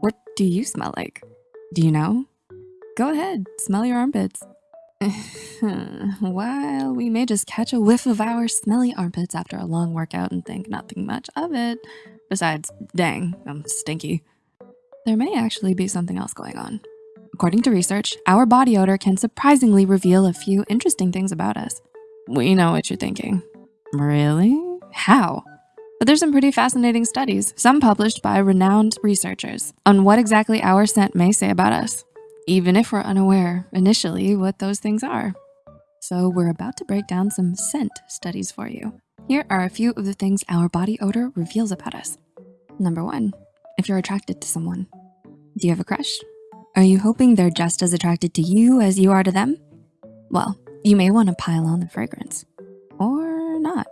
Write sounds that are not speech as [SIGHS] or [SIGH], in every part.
What do you smell like? Do you know? Go ahead, smell your armpits. [LAUGHS] While we may just catch a whiff of our smelly armpits after a long workout and think nothing much of it, besides, dang, I'm stinky, there may actually be something else going on. According to research, our body odor can surprisingly reveal a few interesting things about us. We know what you're thinking. Really? How? But there's some pretty fascinating studies, some published by renowned researchers, on what exactly our scent may say about us, even if we're unaware initially what those things are. So we're about to break down some scent studies for you. Here are a few of the things our body odor reveals about us. Number one, if you're attracted to someone. Do you have a crush? Are you hoping they're just as attracted to you as you are to them? Well, you may wanna pile on the fragrance, or not.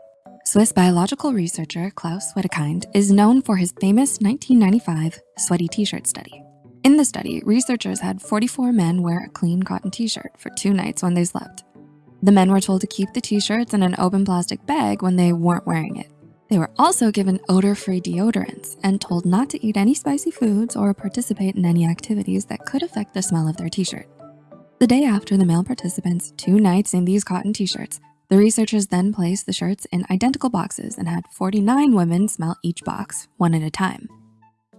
Swiss biological researcher Klaus Wedekind is known for his famous 1995 sweaty t-shirt study. In the study, researchers had 44 men wear a clean cotton t-shirt for two nights when they slept. The men were told to keep the t-shirts in an open plastic bag when they weren't wearing it. They were also given odor-free deodorants and told not to eat any spicy foods or participate in any activities that could affect the smell of their t-shirt. The day after the male participants' two nights in these cotton t-shirts, the researchers then placed the shirts in identical boxes and had 49 women smell each box, one at a time.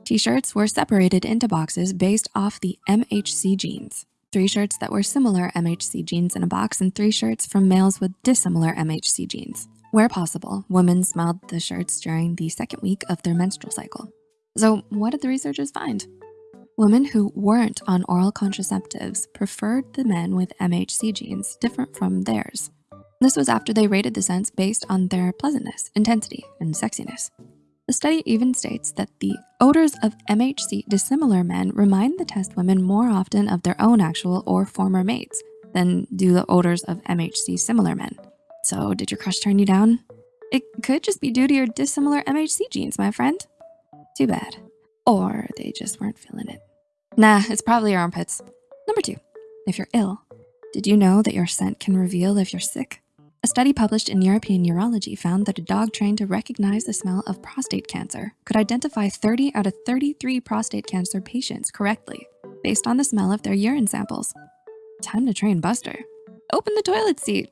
T-shirts were separated into boxes based off the MHC genes. Three shirts that were similar MHC genes in a box and three shirts from males with dissimilar MHC genes. Where possible, women smelled the shirts during the second week of their menstrual cycle. So what did the researchers find? Women who weren't on oral contraceptives preferred the men with MHC genes different from theirs. This was after they rated the scents based on their pleasantness, intensity, and sexiness. The study even states that the odors of MHC dissimilar men remind the test women more often of their own actual or former mates than do the odors of MHC similar men. So did your crush turn you down? It could just be due to your dissimilar MHC genes, my friend. Too bad. Or they just weren't feeling it. Nah, it's probably your armpits. Number two, if you're ill, did you know that your scent can reveal if you're sick? A study published in European Urology found that a dog trained to recognize the smell of prostate cancer could identify 30 out of 33 prostate cancer patients correctly based on the smell of their urine samples. Time to train Buster. Open the toilet seat.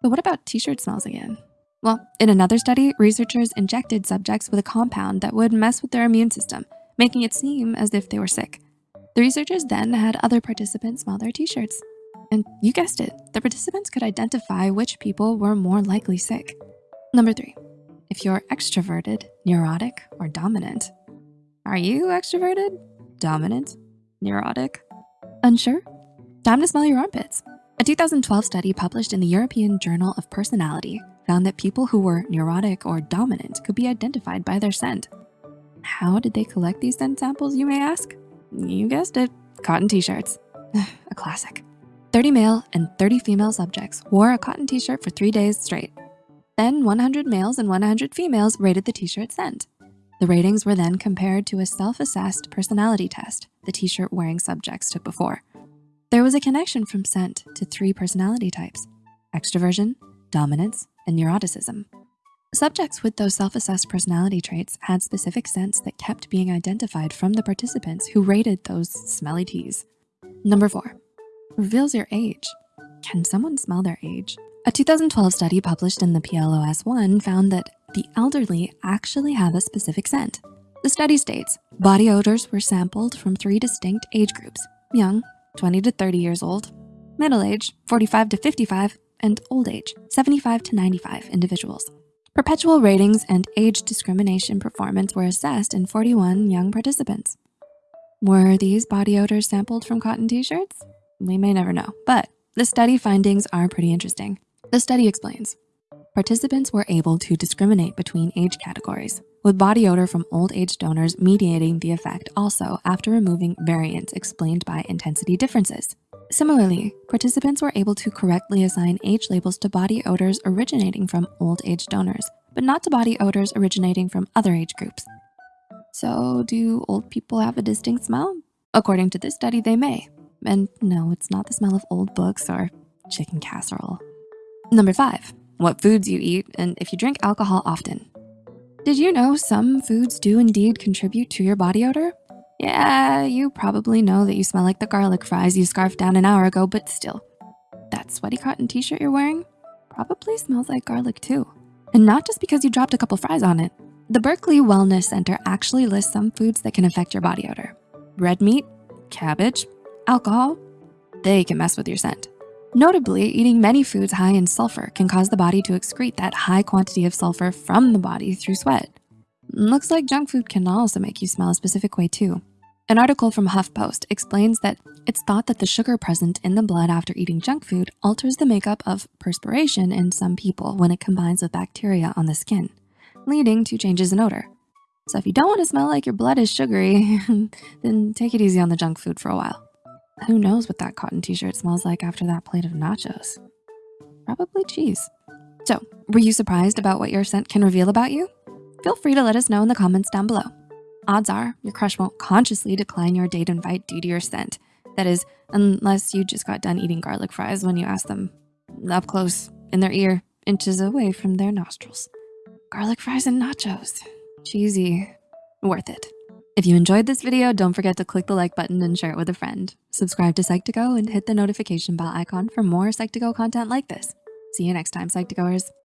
But what about t-shirt smells again? Well, in another study, researchers injected subjects with a compound that would mess with their immune system, making it seem as if they were sick. The researchers then had other participants smell their t-shirts and you guessed it, the participants could identify which people were more likely sick. Number three, if you're extroverted, neurotic, or dominant. Are you extroverted, dominant, neurotic, unsure? Time to smell your armpits. A 2012 study published in the European Journal of Personality found that people who were neurotic or dominant could be identified by their scent. How did they collect these scent samples, you may ask? You guessed it, cotton t-shirts, [SIGHS] a classic. 30 male and 30 female subjects wore a cotton t-shirt for three days straight. Then 100 males and 100 females rated the t-shirt scent. The ratings were then compared to a self-assessed personality test the t-shirt wearing subjects took before. There was a connection from scent to three personality types, extroversion, dominance, and neuroticism. Subjects with those self-assessed personality traits had specific scents that kept being identified from the participants who rated those smelly tees. Number four, reveals your age. Can someone smell their age? A 2012 study published in the PLOS ONE found that the elderly actually have a specific scent. The study states, body odors were sampled from three distinct age groups, young, 20 to 30 years old, middle age, 45 to 55, and old age, 75 to 95 individuals. Perpetual ratings and age discrimination performance were assessed in 41 young participants. Were these body odors sampled from cotton t-shirts? We may never know, but the study findings are pretty interesting. The study explains, participants were able to discriminate between age categories, with body odor from old age donors mediating the effect also after removing variance explained by intensity differences. Similarly, participants were able to correctly assign age labels to body odors originating from old age donors, but not to body odors originating from other age groups. So do old people have a distinct smell? According to this study, they may, and no, it's not the smell of old books or chicken casserole. Number five, what foods you eat and if you drink alcohol often. Did you know some foods do indeed contribute to your body odor? Yeah, you probably know that you smell like the garlic fries you scarfed down an hour ago, but still. That sweaty cotton t-shirt you're wearing probably smells like garlic too. And not just because you dropped a couple fries on it. The Berkeley Wellness Center actually lists some foods that can affect your body odor. Red meat, cabbage, alcohol, they can mess with your scent. Notably, eating many foods high in sulfur can cause the body to excrete that high quantity of sulfur from the body through sweat. Looks like junk food can also make you smell a specific way too. An article from HuffPost explains that it's thought that the sugar present in the blood after eating junk food alters the makeup of perspiration in some people when it combines with bacteria on the skin, leading to changes in odor. So if you don't wanna smell like your blood is sugary, [LAUGHS] then take it easy on the junk food for a while. Who knows what that cotton t-shirt smells like after that plate of nachos? Probably cheese. So, were you surprised about what your scent can reveal about you? Feel free to let us know in the comments down below. Odds are your crush won't consciously decline your date invite due to your scent. That is, unless you just got done eating garlic fries when you asked them up close in their ear, inches away from their nostrils. Garlic fries and nachos, cheesy, worth it. If you enjoyed this video, don't forget to click the like button and share it with a friend. Subscribe to Psych2Go and hit the notification bell icon for more Psych2Go content like this. See you next time, Psych2Goers.